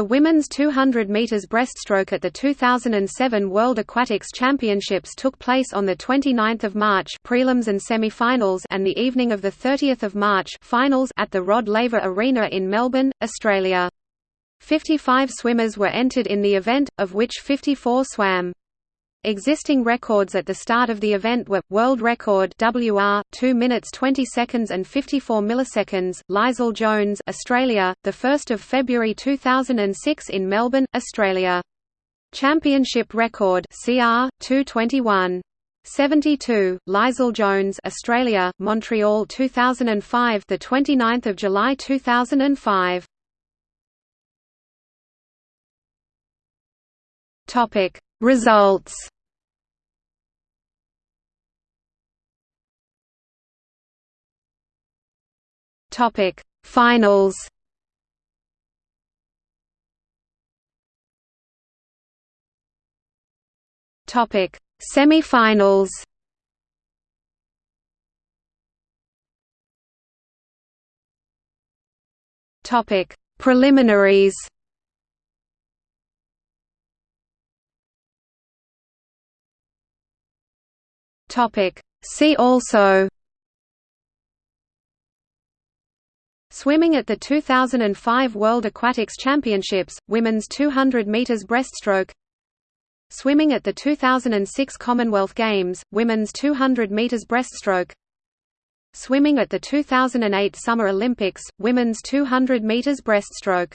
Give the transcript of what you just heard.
The women's 200 meters breaststroke at the 2007 World Aquatics Championships took place on the 29th of March, prelims and semi-finals, and the evening of the 30th of March, finals at the Rod Laver Arena in Melbourne, Australia. 55 swimmers were entered in the event, of which 54 swam. Existing records at the start of the event were world record WR 2 minutes 20 seconds and 54 milliseconds. Leisel Jones, Australia, the 1st of February 2006 in Melbourne, Australia. Championship record CR 221 72 Leisel Jones Australia Montreal 2005 the 29th of July 2005 Topic Results Topic. Finals. Topic. Semi-finals. Topic. Preliminaries. Topic. See also Swimming at the 2005 World Aquatics Championships, Women's 200 metres breaststroke Swimming at the 2006 Commonwealth Games, Women's 200 metres breaststroke Swimming at the 2008 Summer Olympics, Women's 200 metres breaststroke